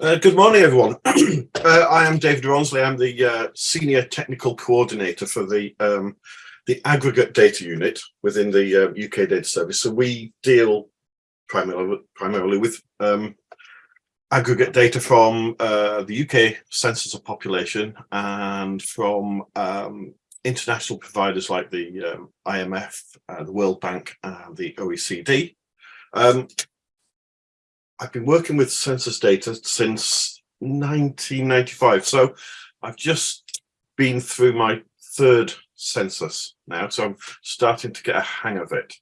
Uh, good morning, everyone. uh, I am David Ronsley. I'm the uh, Senior Technical Coordinator for the um, the Aggregate Data Unit within the UK uh, Data Service. So we deal primarily, primarily with um, aggregate data from uh, the UK Census of Population and from um, international providers like the um, IMF, uh, the World Bank and the OECD. I've been working with census data since 1995. So I've just been through my third census now. So I'm starting to get a hang of it.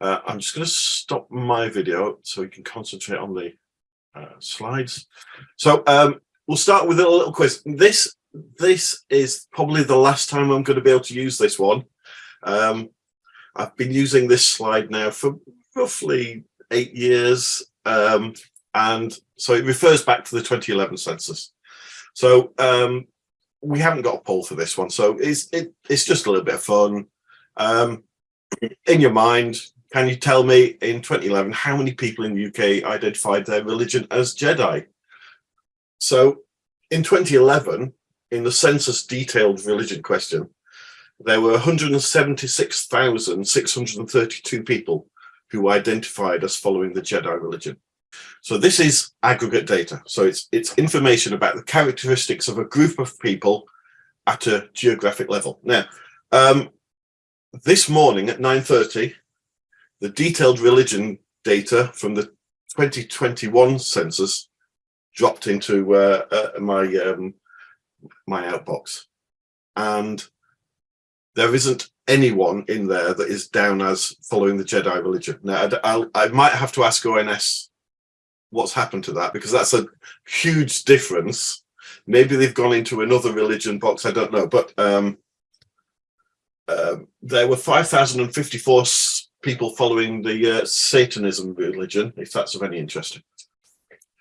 Uh, I'm just going to stop my video so we can concentrate on the uh, slides. So um, we'll start with a little quiz. This this is probably the last time I'm going to be able to use this one. Um, I've been using this slide now for roughly eight years um, and so it refers back to the 2011 census. So um, we haven't got a poll for this one, so it's it, it's just a little bit of fun. Um, in your mind, can you tell me in 2011 how many people in the UK identified their religion as Jedi? So in 2011, in the census detailed religion question, there were 176,632 people who identified as following the Jedi religion. So this is aggregate data. So it's, it's information about the characteristics of a group of people at a geographic level. Now, um, this morning at 9.30, the detailed religion data from the 2021 census dropped into uh, uh, my um, my outbox. And there isn't anyone in there that is down as following the Jedi religion. Now, I'll, I might have to ask ONS what's happened to that because that's a huge difference. Maybe they've gone into another religion box, I don't know. But um, uh, there were 5,054 people following the uh, Satanism religion, if that's of any interest.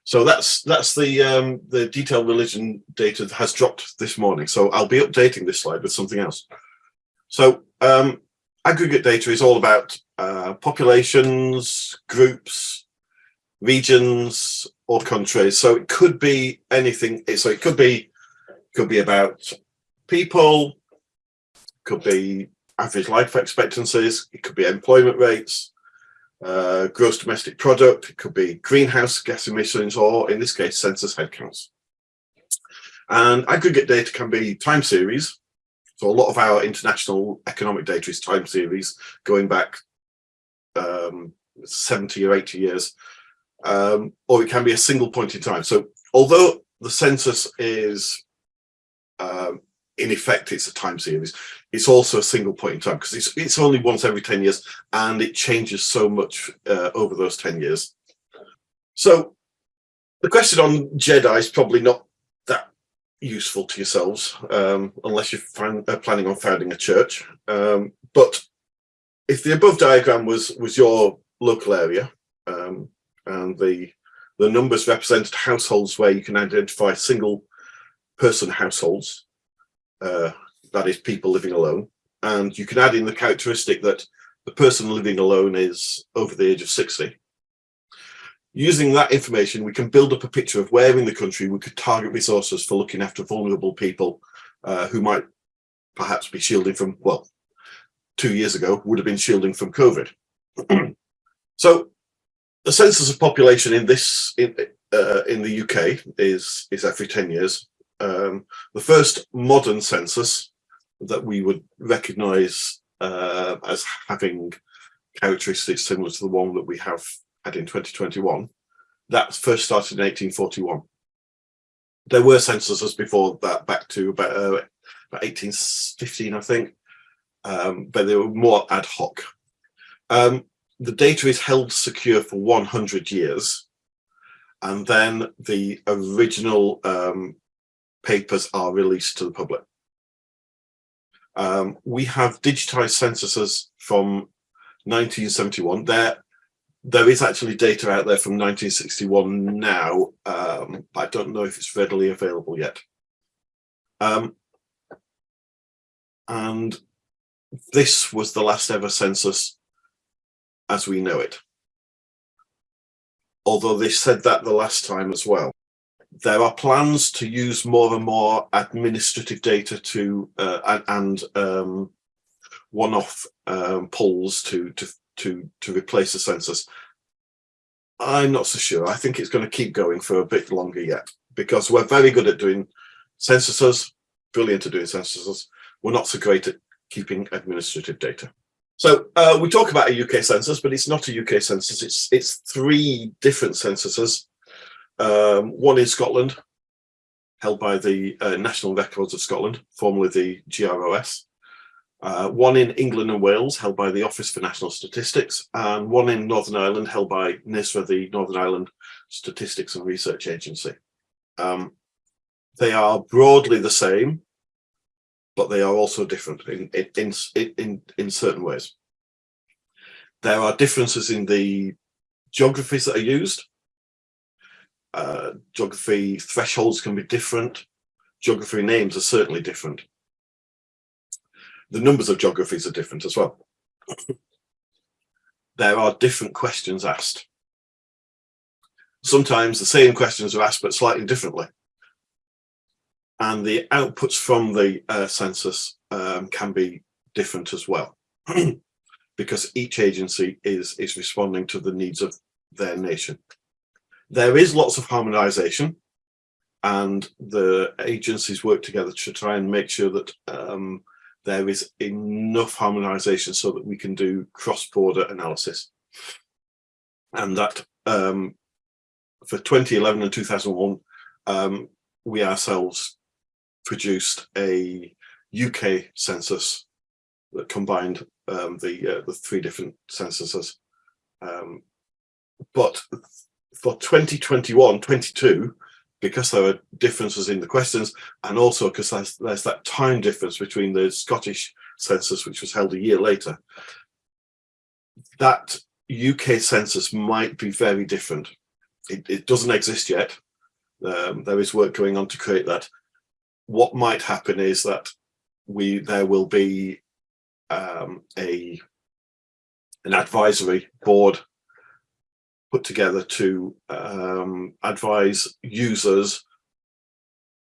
So that's that's the um, the detailed religion data that has dropped this morning. So I'll be updating this slide with something else. So um, aggregate data is all about uh, populations, groups, regions, or countries. So it could be anything. So it could be could be about people, could be average life expectancies, it could be employment rates, uh, gross domestic product, it could be greenhouse gas emissions, or in this case, census headcounts. And aggregate data can be time series, so a lot of our international economic data is time series going back um, 70 or 80 years, um, or it can be a single point in time. So although the census is, um, in effect, it's a time series, it's also a single point in time because it's, it's only once every 10 years and it changes so much uh, over those 10 years. So the question on Jedi is probably not useful to yourselves um, unless you're uh, planning on founding a church. Um, but if the above diagram was was your local area um, and the the numbers represented households where you can identify single person households, uh, that is people living alone, and you can add in the characteristic that the person living alone is over the age of 60 Using that information, we can build up a picture of where in the country we could target resources for looking after vulnerable people uh, who might perhaps be shielding from, well, two years ago would have been shielding from COVID. so the census of population in this in, uh, in the UK is is every 10 years. Um, the first modern census that we would recognise uh, as having characteristics similar to the one that we have had in 2021, that first started in 1841. There were censuses before that, back to about, uh, about 1815, I think, um, but they were more ad hoc. Um, the data is held secure for 100 years, and then the original um, papers are released to the public. Um, we have digitized censuses from 1971. They're there is actually data out there from 1961 now. Um, I don't know if it's readily available yet. Um, and this was the last ever census as we know it. Although they said that the last time as well. there are plans to use more and more administrative data to uh, and, um, one-off um, polls to to to to replace the census. I'm not so sure. I think it's going to keep going for a bit longer yet because we're very good at doing censuses, brilliant at doing censuses. We're not so great at keeping administrative data. So uh, we talk about a UK census, but it's not a UK census. It's it's three different censuses. Um, one in Scotland, held by the uh, National Records of Scotland, formerly the GROS. Uh, one in England and Wales, held by the Office for National Statistics, and one in Northern Ireland, held by NISRA, the Northern Ireland Statistics and Research Agency. Um, they are broadly the same, but they are also different in, in, in, in certain ways. There are differences in the geographies that are used. Uh, geography thresholds can be different. Geography names are certainly different. The numbers of geographies are different as well. there are different questions asked. Sometimes the same questions are asked, but slightly differently and the outputs from the uh, census um, can be different as well because each agency is is responding to the needs of their nation there is lots of harmonization and the agencies work together to try and make sure that um, there is enough harmonization so that we can do cross-border analysis and that um, for 2011 and 2001 um, we ourselves produced a UK census that combined um, the uh, the three different censuses. Um, but for 2021, 22, because there are differences in the questions, and also because there's, there's that time difference between the Scottish census, which was held a year later, that UK census might be very different. It, it doesn't exist yet. Um, there is work going on to create that, what might happen is that we there will be um, a an advisory board put together to um, advise users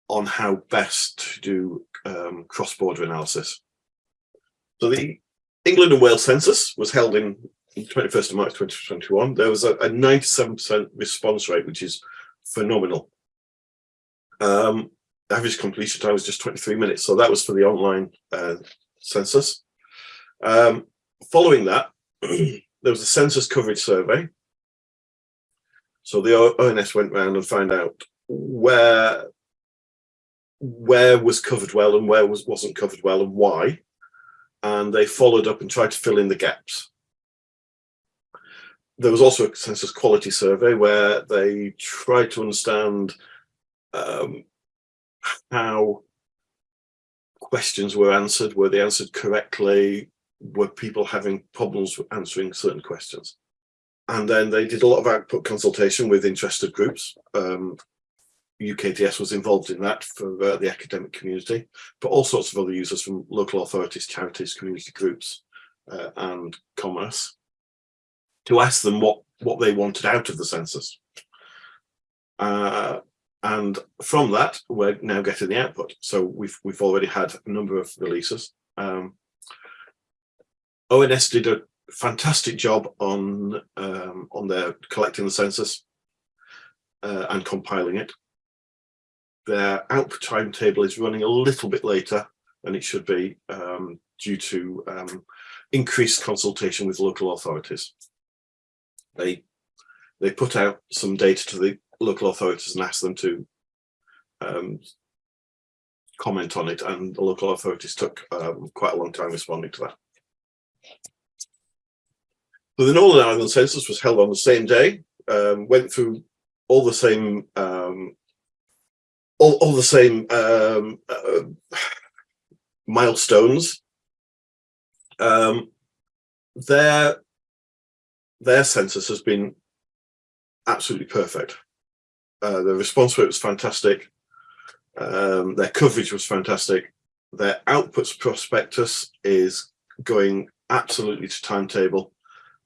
on how best to do um, cross-border analysis. So the England and Wales census was held in 21st of March 2021. There was a 97% response rate, which is phenomenal. Um, average completion time was just 23 minutes. So that was for the online uh, census. Um, following that, there was a census coverage survey. So the ONS went around and found out where where was covered well and where was wasn't covered well and why. And they followed up and tried to fill in the gaps. There was also a census quality survey where they tried to understand um, how questions were answered, were they answered correctly, were people having problems answering certain questions. And then they did a lot of output consultation with interested groups. Um, UKDS was involved in that for uh, the academic community, but all sorts of other users from local authorities, charities, community groups, uh, and commerce to ask them what, what they wanted out of the census. Uh, and from that we're now getting the output so we've we've already had a number of releases um, ONS did a fantastic job on um, on their collecting the census uh, and compiling it their output timetable is running a little bit later than it should be um, due to um, increased consultation with local authorities they they put out some data to the local authorities and asked them to um, comment on it and the local authorities took um, quite a long time responding to that. So the Northern Ireland census was held on the same day, um, went through all the same um, all, all the same um, uh, milestones. Um, their their census has been absolutely perfect. Uh, the response rate was fantastic. Um, their coverage was fantastic. Their outputs prospectus is going absolutely to timetable.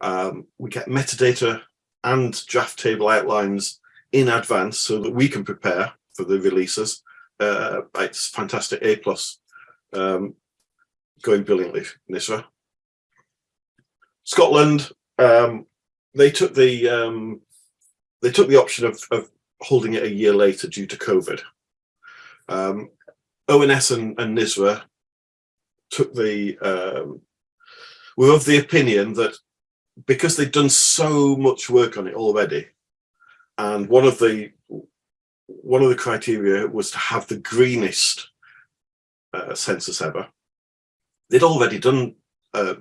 Um, we get metadata and draft table outlines in advance so that we can prepare for the releases. Uh, it's fantastic, A plus, um, going brilliantly, NISRA. Scotland, um, they took the um, they took the option of, of holding it a year later due to COVID. Um, ONS and, and NISRA took the um, were of the opinion that because they'd done so much work on it already, and one of the one of the criteria was to have the greenest uh, census ever. They'd already done uh,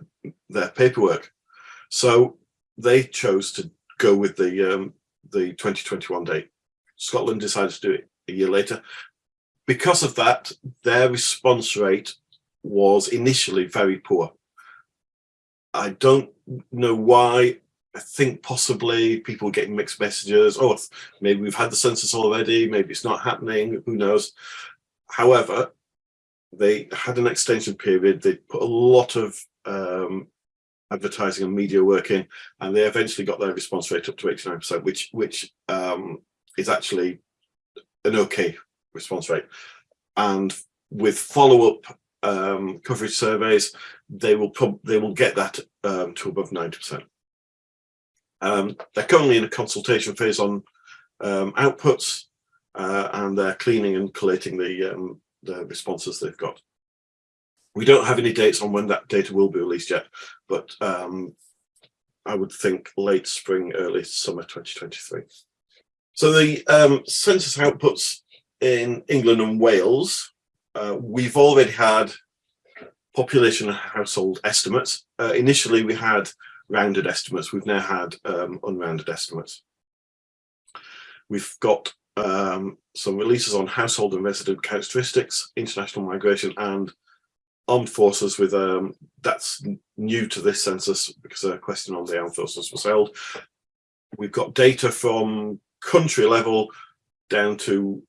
their paperwork, so they chose to go with the um, the 2021 date. Scotland decided to do it a year later. Because of that, their response rate was initially very poor. I don't know why. I think possibly people getting mixed messages. Oh, maybe we've had the census already. Maybe it's not happening. Who knows? However, they had an extension period. They put a lot of um, advertising and media work in, and they eventually got their response rate up to 89%, which which um, is actually an okay response rate. And with follow-up um, coverage surveys, they will they will get that um, to above 90%. Um, they're currently in a consultation phase on um, outputs, uh, and they're cleaning and collating the um, the responses they've got. We don't have any dates on when that data will be released yet, but um, I would think late spring, early summer 2023. So the census outputs in England and Wales, uh, we've already had population and household estimates. Uh, initially, we had rounded estimates. We've now had um, unrounded estimates. We've got um, some releases on household and resident characteristics, international migration, and armed forces with um, that's new to this census because a question on the armed forces was held. We've got data from country level down to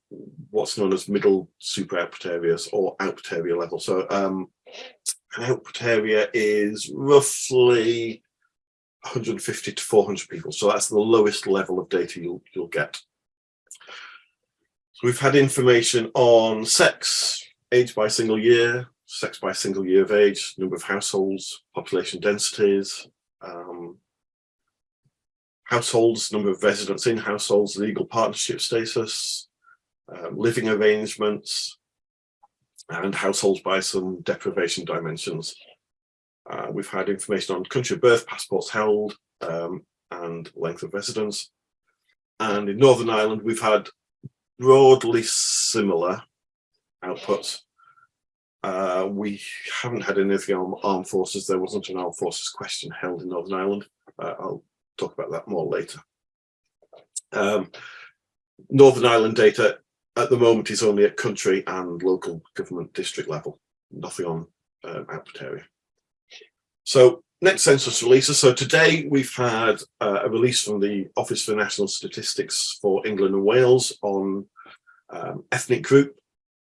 what's known as middle super output or output level. So um, an output area is roughly 150 to 400 people. So that's the lowest level of data you'll, you'll get. So we've had information on sex, age by single year, sex by single year of age, number of households, population densities, um, households, number of residents in households, legal partnership status, um, living arrangements, and households by some deprivation dimensions. Uh, we've had information on country of birth, passports held, um, and length of residence. And in Northern Ireland, we've had broadly similar outputs. Uh, we haven't had anything on armed forces. There wasn't an armed forces question held in Northern Ireland. Uh, I'll talk about that more later. Um, Northern Ireland data at the moment is only at country and local government district level, nothing on um, output area. So next census releases. So today we've had uh, a release from the Office for National Statistics for England and Wales on um, ethnic group,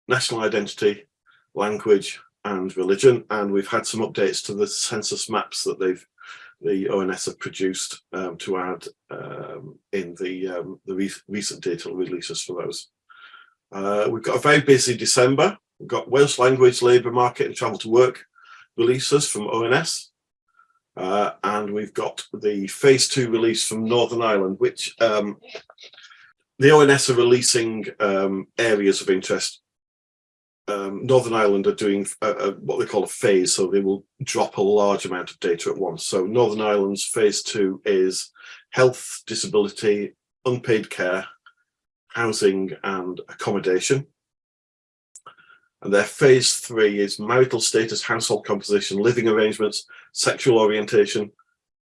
national identity, language and religion. And we've had some updates to the census maps that they've the ONS have produced um, to add um, in the, um, the re recent data releases for those. Uh, we've got a very busy December. We've got Welsh language, labour market and travel to work releases from ONS. Uh, and we've got the phase two release from Northern Ireland, which um, the ONS are releasing um, areas of interest um, Northern Ireland are doing a, a, what they call a phase, so they will drop a large amount of data at once. So Northern Ireland's phase two is health, disability, unpaid care, housing and accommodation. And their phase three is marital status, household composition, living arrangements, sexual orientation,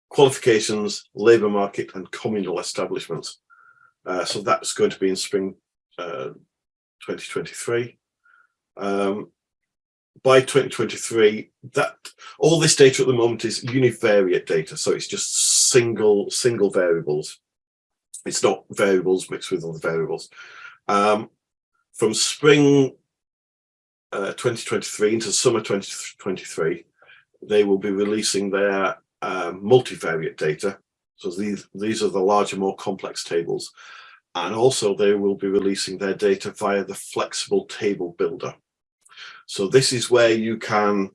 qualifications, labour market and communal establishments. Uh, so that's going to be in spring uh, 2023 um, by 2023, that all this data at the moment is univariate data, so it's just single single variables. It's not variables mixed with other variables. Um, from spring uh, 2023 into summer 2023, they will be releasing their uh, multivariate data. So these these are the larger, more complex tables, And also they will be releasing their data via the flexible table builder. So this is where you can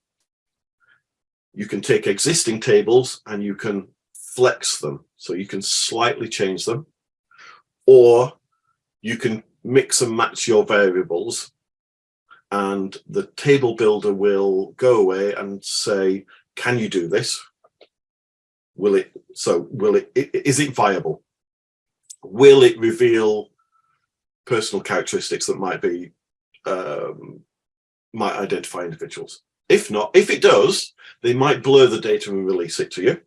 you can take existing tables and you can flex them. So you can slightly change them or you can mix and match your variables and the table builder will go away and say, can you do this? Will it, so will it, is it viable? Will it reveal personal characteristics that might be, um, might identify individuals? If not, if it does, they might blur the data and release it to you.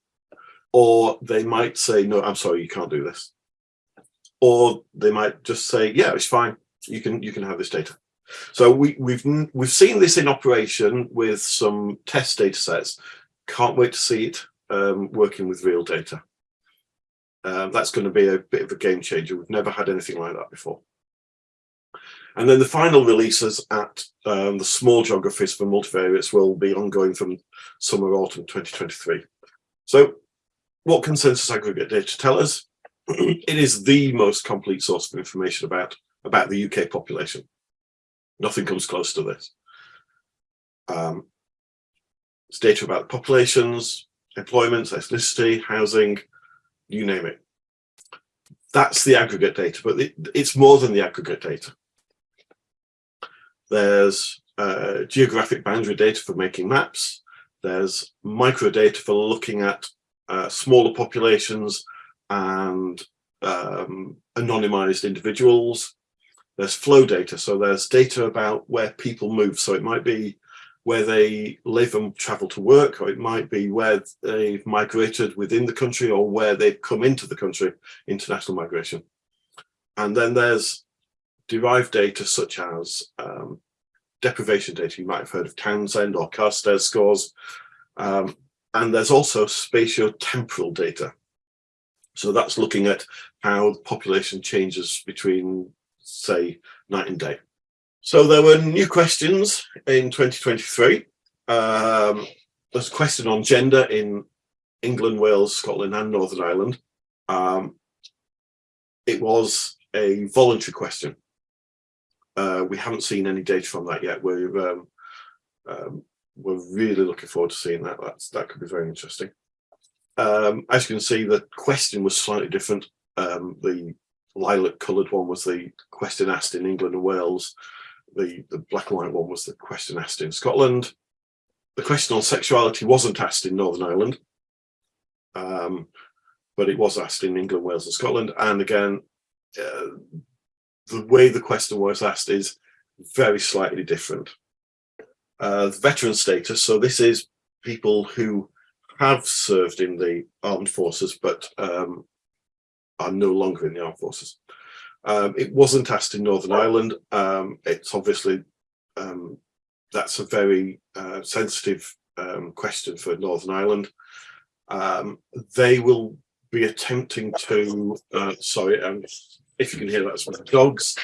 Or they might say, no, I'm sorry, you can't do this. Or they might just say, yeah, it's fine. You can, you can have this data. So we, we've we've seen this in operation with some test data sets. Can't wait to see it um, working with real data. Uh, that's going to be a bit of a game changer. We've never had anything like that before. And then the final releases at um, the small geographies for multivariates will be ongoing from summer autumn 2023. So what consensus aggregate data tell us? it is the most complete source of information about, about the UK population. Nothing comes close to this. Um, it's data about populations, employment, ethnicity, housing, you name it. That's the aggregate data, but it, it's more than the aggregate data. There's uh, geographic boundary data for making maps. There's micro data for looking at uh, smaller populations and um, anonymized individuals there's flow data. So there's data about where people move. So it might be where they live and travel to work, or it might be where they've migrated within the country or where they've come into the country, international migration. And then there's derived data such as um, deprivation data. You might have heard of Townsend or Carstairs scores. Um, and there's also spatio-temporal data. So that's looking at how the population changes between say night and day. So there were new questions in 2023. Um, there's a question on gender in England, Wales, Scotland and Northern Ireland. Um, it was a voluntary question. Uh, we haven't seen any data from that yet. We're, um, um, we're really looking forward to seeing that. That's, that could be very interesting. Um, as you can see, the question was slightly different. Um, the lilac coloured one was the question asked in England and Wales. The, the black and white one was the question asked in Scotland. The question on sexuality wasn't asked in Northern Ireland, um, but it was asked in England, Wales and Scotland. And again, uh, the way the question was asked is very slightly different. Uh, veteran status, so this is people who have served in the armed forces but um, are no longer in the armed forces. Um, it wasn't asked in Northern Ireland. Um, it's obviously, um, that's a very uh, sensitive um, question for Northern Ireland. Um, they will be attempting to, uh, sorry, um, if you can hear that, it's my dogs.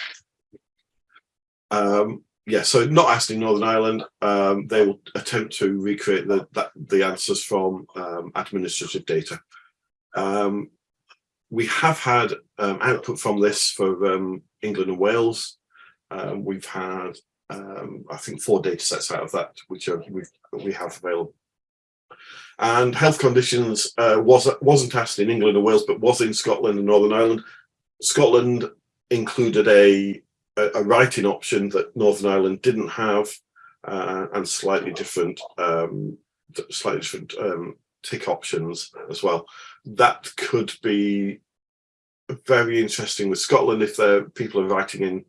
yeah, so not asked in Northern Ireland. they will attempt to recreate the, that, the answers from administrative data. Um, we have had um, output from this for um, England and Wales. Um, we've had, um, I think, four data sets out of that, which are, we have available. And health conditions uh, was, wasn't asked in England and Wales, but was in Scotland and Northern Ireland. Scotland included a, a, writing option that Northern Ireland didn't have, uh, and slightly different, um, slightly different um, tick options as well. That could be very interesting with Scotland if the people are writing in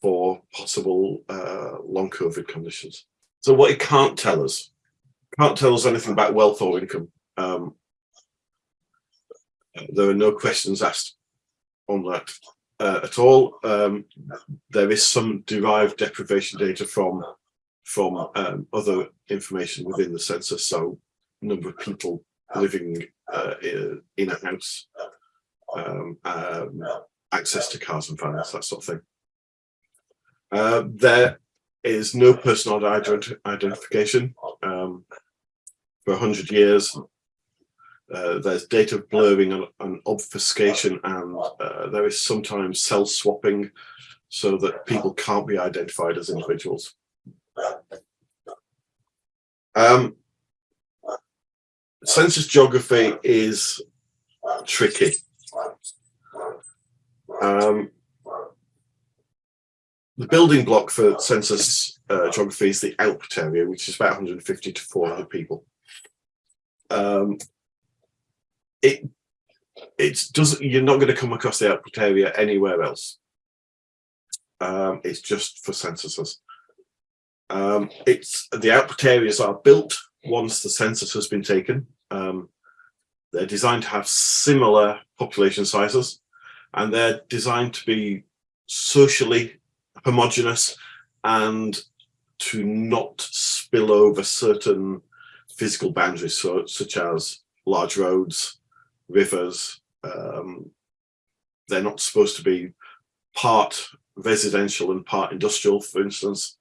for possible uh, long COVID conditions. So what it can't tell us, can't tell us anything about wealth or income. Um, there are no questions asked on that uh, at all. Um, there is some derived deprivation data from from um, other information within the census, so number of people living uh, in a house, um, um, access to cars and vans, that sort of thing. Uh, there is no personal ident identification um, for 100 years. Uh, there's data blurring and, and obfuscation, and uh, there is sometimes cell swapping so that people can't be identified as individuals. Um, census geography is tricky. Um, the building block for census uh, geography is the output area, which is about 150 to 400 people. Um, it it doesn't. You're not going to come across the output area anywhere else. Um, it's just for censuses. Um, it's the output areas are built once the census has been taken. Um, they're designed to have similar population sizes, and they're designed to be socially homogenous and to not spill over certain physical boundaries, so, such as large roads, rivers. Um, they're not supposed to be part residential and part industrial, for instance.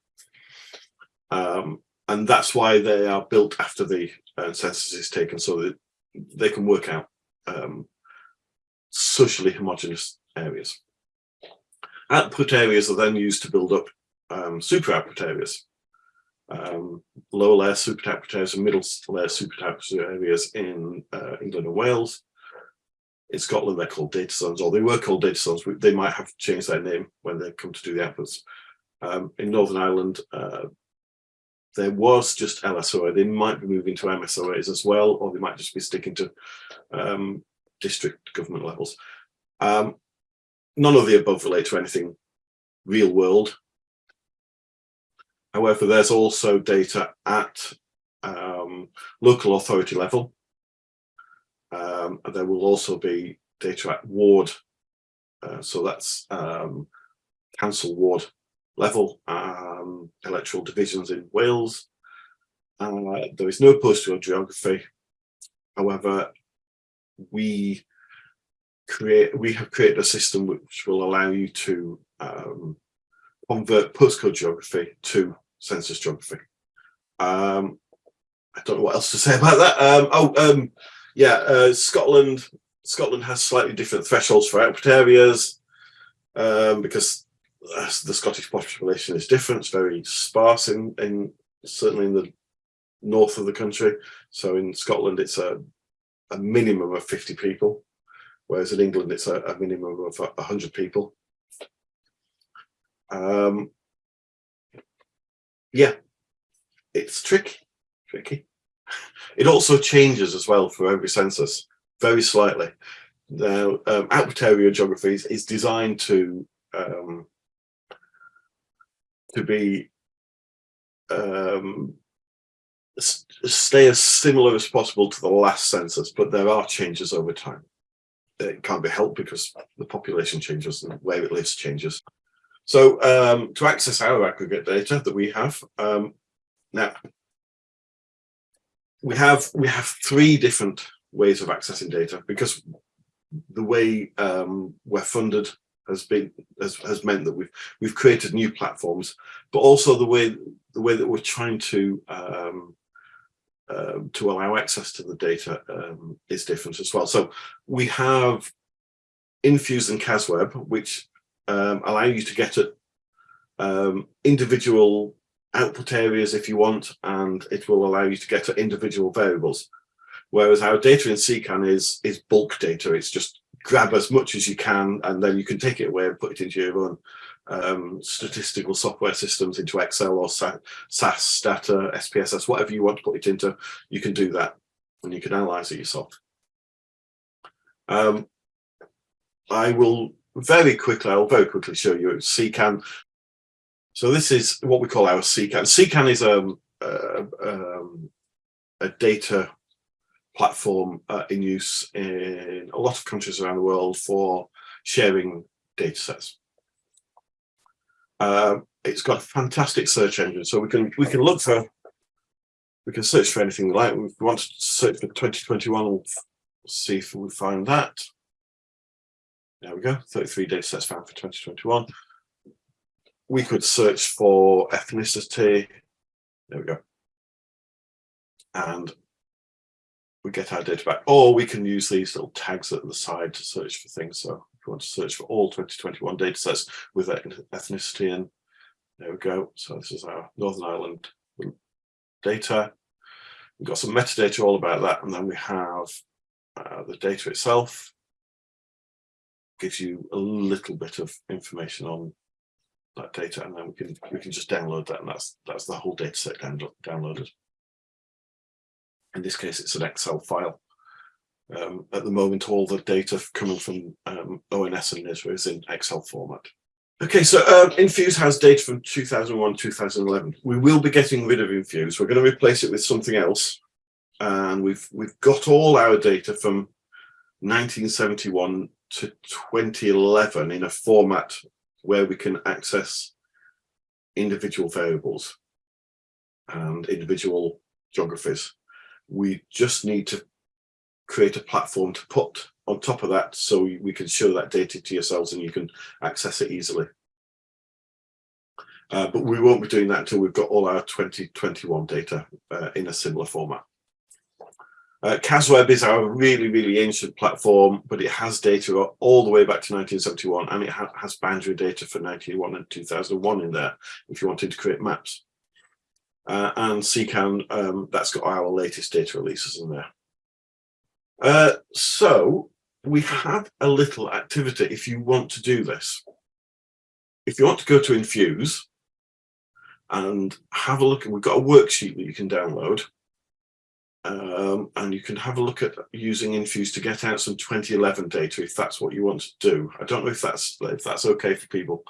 Um, and that's why they are built after the uh, census is taken, so that they can work out um, socially homogeneous areas. Output areas are then used to build up um, super output areas. Um, lower layer super output areas and middle layer super output areas in uh, England and Wales. In Scotland, they're called data zones, or they were called data zones. They might have changed their name when they come to do the outputs. Um, in Northern Ireland, uh, there was just LSOA. They might be moving to MSOAs as well, or they might just be sticking to um, district government levels. Um, none of the above relate to anything real world. However, there's also data at um, local authority level. Um, and there will also be data at ward. Uh, so that's um, council ward level, um, electoral divisions in Wales. Uh, there is no postal geography. However, we create we have created a system which will allow you to um, convert postcode geography to census geography. Um, I don't know what else to say about that. Um, oh, um, yeah, uh, Scotland. Scotland has slightly different thresholds for output areas um, because the Scottish population is different. It's very sparse in, in certainly in the north of the country. So in Scotland, it's a, a minimum of 50 people whereas in England it's a, a minimum of 100 people. Um, yeah, it's tricky, tricky. It also changes as well for every census, very slightly. Now, um, area geography is, is designed to um, to be um, stay as similar as possible to the last census, but there are changes over time it can't be helped because the population changes and where it lives changes. So um, to access our aggregate data that we have, um, now we have we have three different ways of accessing data because the way um, we're funded has been has, has meant that we've we've created new platforms, but also the way the way that we're trying to um, um, to allow access to the data um, is different as well. So we have Infuse and Casweb, which um, allow you to get at um, individual output areas if you want, and it will allow you to get at individual variables. Whereas our data in CKAN is, is bulk data. It's just grab as much as you can, and then you can take it away and put it into your own um, statistical software systems into Excel or SAS data, SPSS, whatever you want to put it into, you can do that and you can analyze it yourself. Um, I will very quickly, I'll very quickly show you CKAN. So this is what we call our CKAN. CKAN is um, uh, um, a data platform uh, in use in a lot of countries around the world for sharing data sets. Uh, it's got a fantastic search engine, so we can we can look for we can search for anything like. We want to search for 2021, we'll see if we find that. There we go, 33 data sets found for 2021. We could search for ethnicity. There we go. And we get our data back, or we can use these little tags at the side to search for things. So if you want to search for all 2021 data sets with ethnicity and there we go. So this is our Northern Ireland data. We've got some metadata all about that, and then we have uh, the data itself. Gives you a little bit of information on that data, and then we can we can just download that, and that's that's the whole data set down, downloaded. In this case, it's an Excel file. Um, at the moment, all the data coming from um, ONS and NISRA is in Excel format. Okay, so um, Infuse has data from 2001, 2011. We will be getting rid of Infuse. We're going to replace it with something else. And we've we've got all our data from 1971 to 2011 in a format where we can access individual variables and individual geographies we just need to create a platform to put on top of that so we can show that data to yourselves and you can access it easily. Uh, but we won't be doing that until we've got all our 2021 data uh, in a similar format. Uh, CASWeb is our really, really ancient platform, but it has data all the way back to 1971 and it ha has boundary data for 1991 and 2001 in there if you wanted to create maps. Uh, and CKAN, um, that's got our latest data releases in there. Uh, so we have a little activity if you want to do this. If you want to go to Infuse and have a look, we've got a worksheet that you can download. Um, and you can have a look at using Infuse to get out some 2011 data if that's what you want to do. I don't know if that's if that's okay for people.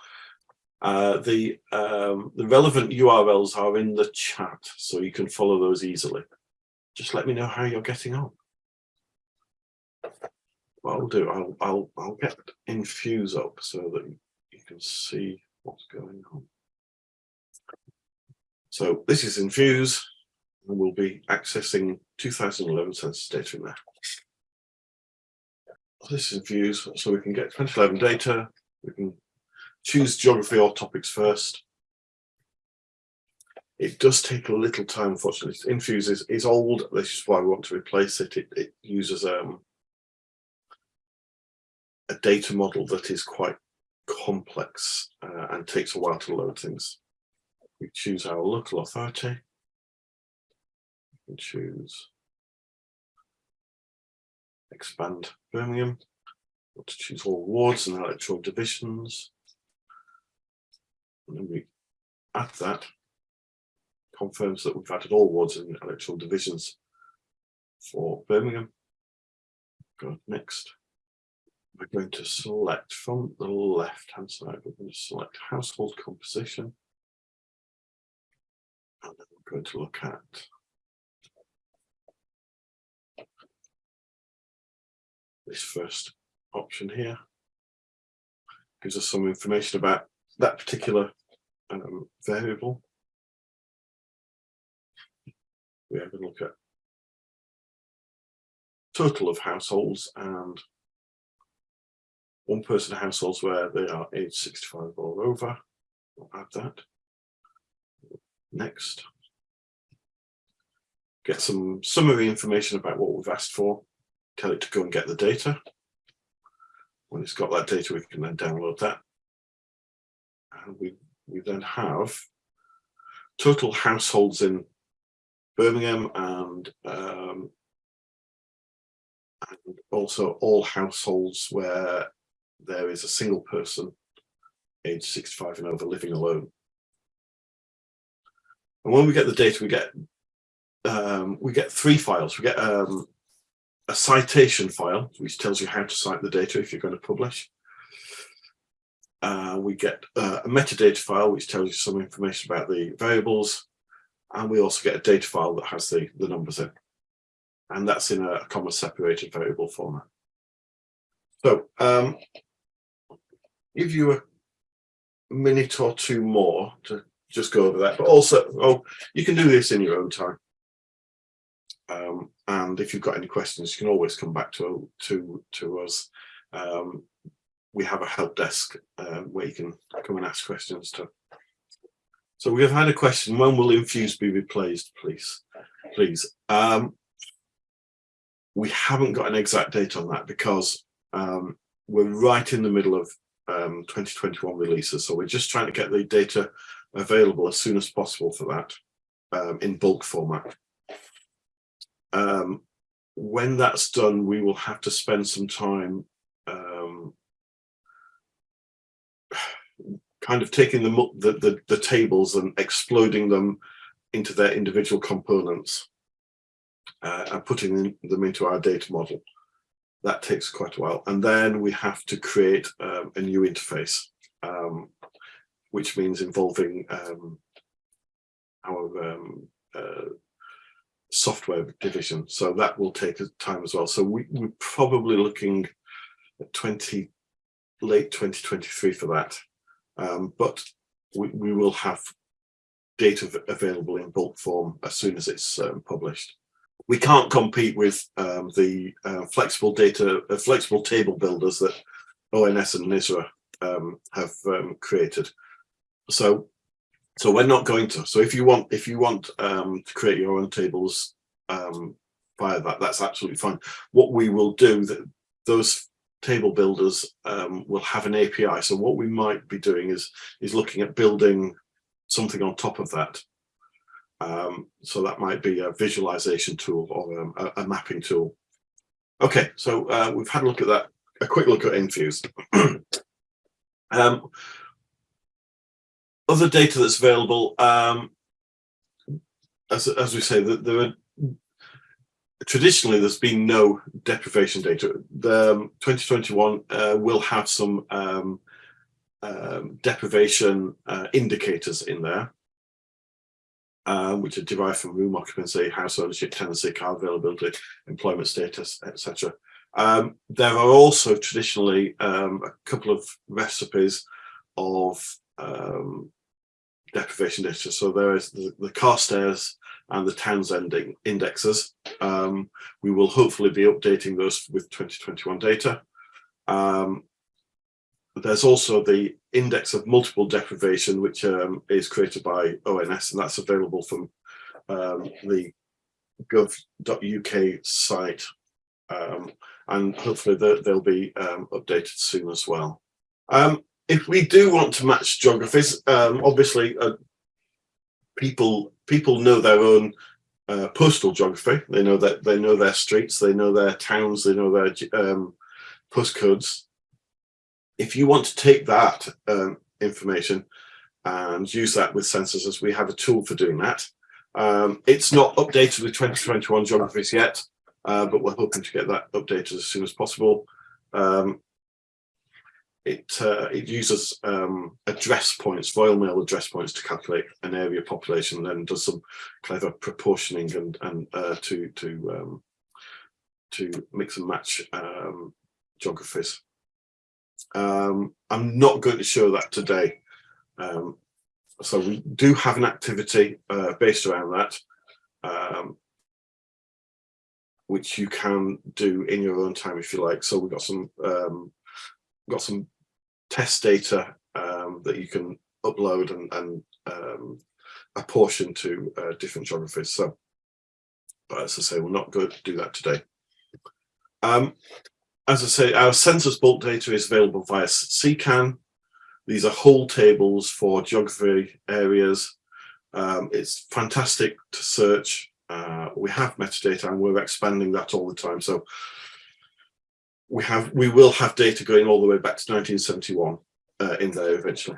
Uh, the um, the relevant URLs are in the chat, so you can follow those easily. Just let me know how you're getting on. What I'll do, I'll I'll I'll get Infuse up so that you can see what's going on. So this is Infuse, and we'll be accessing 2011 census data in there. This is Infuse, so we can get 2011 data. We can choose geography or topics first. It does take a little time, unfortunately. Infuse is, is old. This is why we want to replace it. It, it uses um, a data model that is quite complex uh, and takes a while to load things. We choose our local authority. We choose expand Birmingham. Want to choose all wards and electoral divisions. And then we add that, confirms that we've added all wards and electoral divisions for Birmingham. Go next. We're going to select from the left hand side, we're going to select household composition. And then we're going to look at this first option here. Gives us some information about that particular um, variable. We have a look at total of households and one person households where they are age 65 or over. We'll add that. Next. Get some summary information about what we've asked for. It to go and get the data. When it's got that data, we can then download that. And we we then have total households in Birmingham and, um, and also all households where there is a single person age 65 and over living alone. And when we get the data, we get um, we get three files. We get um, a citation file, which tells you how to cite the data if you're going to publish. Uh, we get uh, a metadata file which tells you some information about the variables and we also get a data file that has the, the numbers in. And that's in a comma separated variable format. So um, give you a minute or two more to just go over that but also oh you can do this in your own time um, and if you've got any questions you can always come back to to to us um, we have a help desk uh, where you can come and ask questions to. So we have had a question, when will Infuse be replaced, please? Please. Um, we haven't got an exact date on that because um, we're right in the middle of um, 2021 releases. So we're just trying to get the data available as soon as possible for that um, in bulk format. Um, when that's done, we will have to spend some time um, kind of taking the, the, the, the tables and exploding them into their individual components uh, and putting them into our data model. That takes quite a while. And then we have to create um, a new interface, um, which means involving um, our um, uh, software division. So that will take time as well. So we, we're probably looking at 20, late 2023 for that. Um, but we, we will have data available in bulk form as soon as it's um, published we can't compete with um, the uh, flexible data, uh, flexible table builders that ONS and NISRA um, have um, created. So, so we're not going to. So if you want, if you want um, to create your own tables um, via that, that's absolutely fine. What we will do, that those table builders um, will have an API. So what we might be doing is is looking at building something on top of that um, so that might be a visualization tool or um, a, a, mapping tool. Okay, so uh, we've had a look at that, a quick look at Infuse. other data that's available, um, as, as we say, that there are traditionally there's been no deprivation data. The um, 2021 uh, will have some um, um, deprivation uh, indicators in there um, which are derived from room occupancy, house ownership, tenancy, car availability, employment status, etc. Um, there are also traditionally um, a couple of recipes of deprivation data. So there is the, the Carstairs and the Townsend indexes. Um, we will hopefully be updating those with 2021 data. Um, there's also the index of multiple deprivation, which um, is created by ONS, and that's available from um, the gov.uk site. Um, and hopefully they'll be um, updated soon as well. Um, if we do want to match geographies, um, obviously uh, people people know their own uh, postal geography. They know that they know their streets, they know their towns, they know their postcodes if you want to take that um, information and use that with censuses, as we have a tool for doing that. Um, it's not updated with 2021 geographies yet, uh, but we're hoping to get that updated as soon as possible. Um, it, uh, it uses um, address points, Royal Mail address points to calculate an area population, and then does some clever proportioning and and uh, to to um, to mix and match um, geographies. Um, I'm not going to show that today. Um, so we do have an activity uh, based around that, um, which you can do in your own time if you like. So we've got some got some test data um, that you can upload and, and um, apportion to uh, different geographies. So, but as I say, we're not going to do that today. Um, as I say, our census bulk data is available via CKAN. These are whole tables for geography areas. Um, it's fantastic to search. Uh, we have metadata and we're expanding that all the time. So we have, we will have data going all the way back to 1971 uh, in there eventually.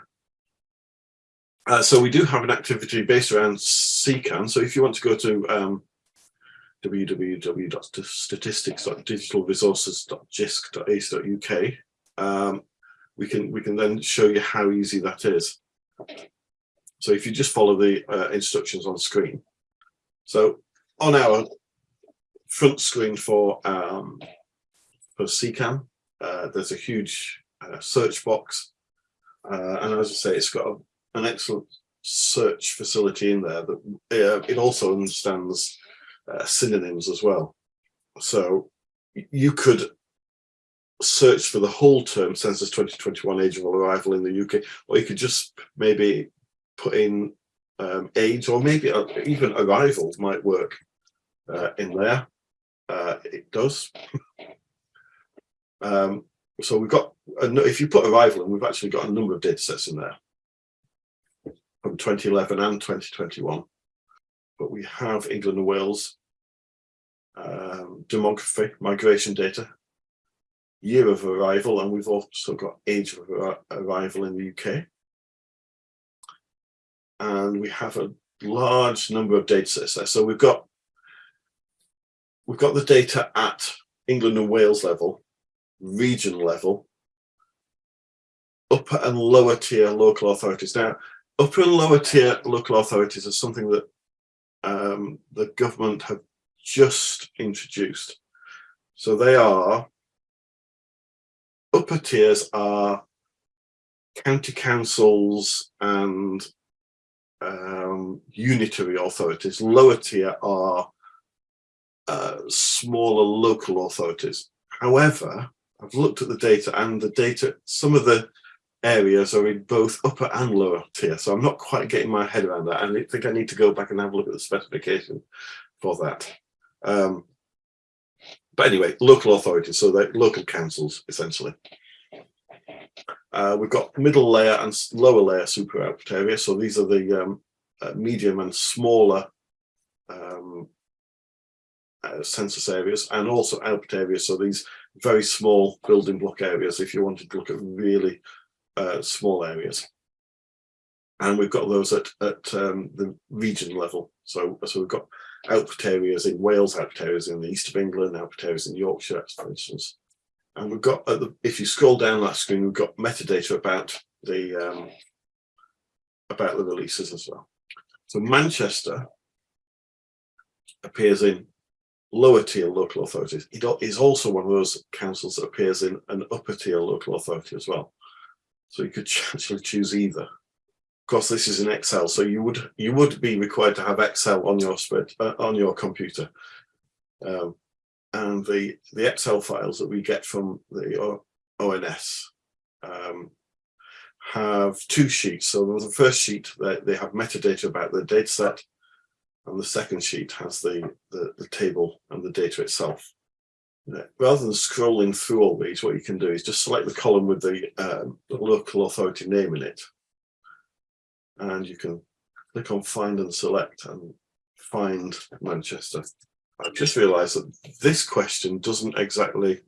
Uh, so we do have an activity based around CKAN. So if you want to go to um, www.statistics.digitalresources.jisc.ac.uk. Um, we can we can then show you how easy that is. So if you just follow the uh, instructions on screen. So on our front screen for um, for CKAN, uh, there's a huge uh, search box, uh, and as I say, it's got a, an excellent search facility in there that uh, it also understands uh, synonyms as well. So you could search for the whole term census 2021 age of arrival in the UK, or you could just maybe put in um, age or maybe even arrival might work uh, in there. uh, it does. um, so we've got, if you put arrival in, we've actually got a number of data sets in there from 2011 and 2021. But we have England and Wales um, demography, migration data, year of arrival, and we've also got age of arrival in the UK. And we have a large number of data sets there. So we've got we've got the data at England and Wales level, region level, upper and lower tier local authorities. Now, upper and lower tier local authorities are something that um, the government have just introduced. So they are, upper tiers are county councils and um, unitary authorities. Lower tier are uh, smaller local authorities. However, I've looked at the data and the data, some of the areas are in both upper and lower tier. So I'm not quite getting my head around that. And I think I need to go back and have a look at the specification for that. Um, but anyway, local authorities, so they're local councils, essentially. Uh, we've got middle layer and lower layer super output area. So these are the um, uh, medium and smaller um, uh, census areas and also output areas. So these very small building block areas, if you wanted to look at really uh, small areas. And we've got those at, at um, the region level. So, so we've got output areas in Wales, output areas in the east of England, output areas in Yorkshire, for instance. And we've got, the, if you scroll down that screen, we've got metadata about the um, about the releases as well. So Manchester appears in lower tier local authorities. It is also one of those councils that appears in an upper tier local authority as well. So you could actually choose either. Of course, this is in Excel, so you would you would be required to have Excel on your spread uh, on your computer. Um, and the the Excel files that we get from the ONS um, have two sheets. So the first sheet they, they have metadata about the data set, and the second sheet has the, the, the table and the data itself. Rather than scrolling through all these, what you can do is just select the column with the, um, the local authority name in it. And you can click on find and select and find Manchester. I've just realized that this question doesn't exactly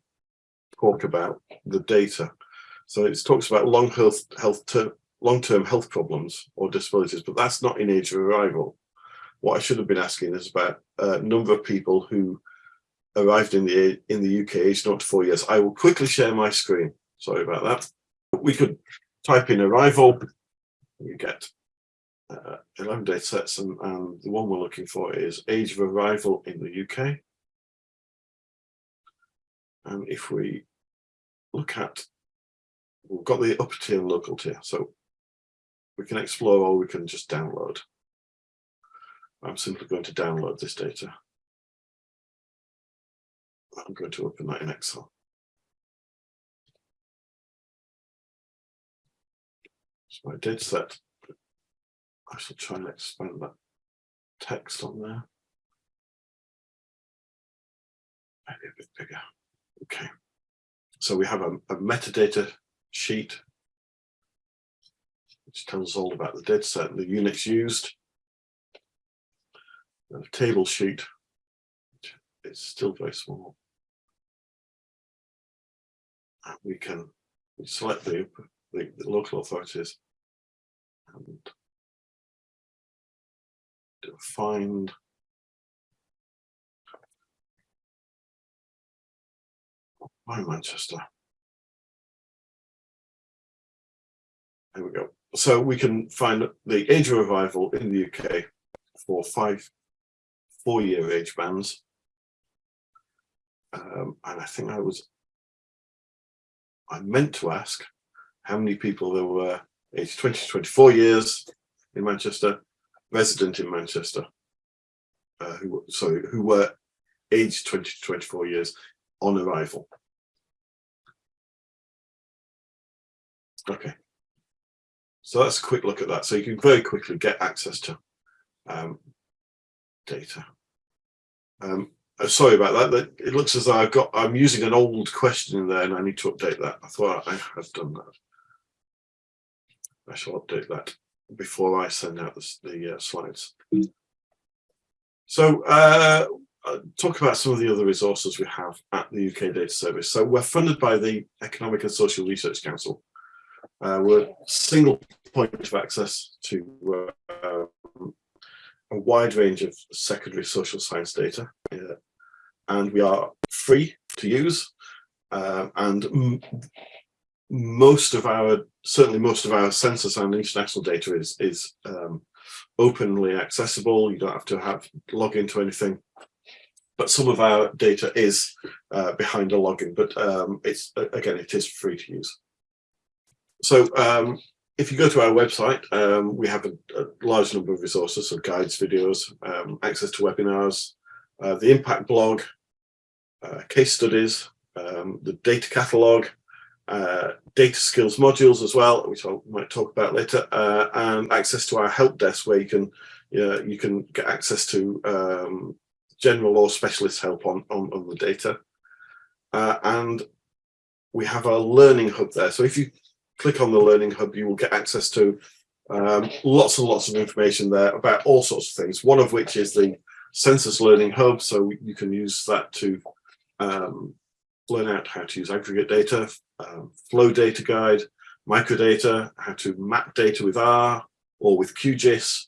talk about the data. So it talks about long health, health long-term health problems or disabilities, but that's not in age of arrival. What I should have been asking is about a number of people who arrived in the in the UK aged not to four years. I will quickly share my screen. Sorry about that. We could type in arrival. You get uh, 11 data sets, and, and the one we're looking for is age of arrival in the UK. And if we look at, we've got the upper tier and local tier, so we can explore or we can just download. I'm simply going to download this data. I'm going to open that in Excel. So my data set I shall try and expand that text on there. Maybe a bit bigger. Okay. So we have a, a metadata sheet which tells us all about the data set and the units used. Table sheet, it's still very small. And we can select the, the, the local authorities and find by Manchester. There we go. So we can find the age of arrival in the UK for five, four-year age bands. Um, and I think I was, I meant to ask how many people there were aged 20 to 24 years in Manchester resident in Manchester, uh, who sorry, who were aged 20 to 24 years on arrival. Okay, so that's a quick look at that. So you can very quickly get access to um, data. Um, uh, sorry about that. It looks as though I've got, I'm using an old question in there and I need to update that. I thought I have done that. I shall update that before I send out the, the uh, slides. So uh, uh, talk about some of the other resources we have at the UK Data Service. So we're funded by the Economic and Social Research Council. Uh, we're a single point of access to uh, a wide range of secondary social science data. And we are free to use. Uh, and most of our, certainly most of our census and international data is, is um, openly accessible. You don't have to have log into anything. But some of our data is uh, behind a login, but um, it's again, it is free to use. So um, if you go to our website, um, we have a, a, large number of resources, so guides, videos, um, access to webinars, uh, the impact blog, uh, case studies, um, the data catalog, uh, data skills modules as well, which I might talk about later, uh, and access to our help desk where you can you can get access to um, general or specialist help on, on, on the data. Uh, and we have our learning hub there. So if you click on the learning hub, you will get access to um, lots and lots of information there about all sorts of things, one of which is the census learning hub. So you can use that to um, learn out how to use aggregate data, um, flow data guide, microdata, how to map data with R or with QGIS,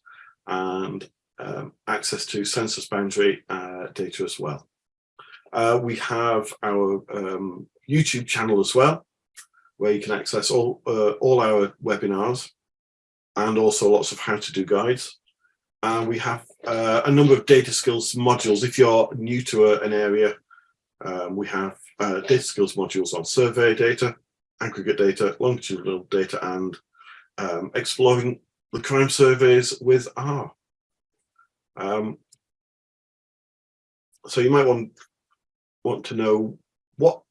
and um, access to census boundary uh, data as well. Uh, we have our um, YouTube channel as well, where you can access all, uh, all our webinars and also lots of how to do guides. And we have uh, a number of data skills modules. If you're new to a, an area, um, we have uh, data skills modules on survey data, aggregate data, longitudinal data, and um, exploring the crime surveys with R. Um, so you might want want to know what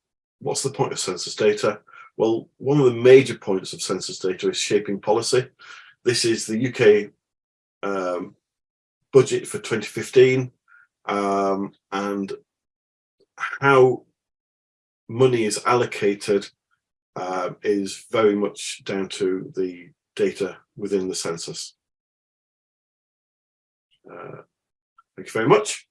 what's the point of census data? Well, one of the major points of census data is shaping policy. This is the UK um, budget for 2015 um, and how money is allocated uh, is very much down to the data within the census. Uh, thank you very much.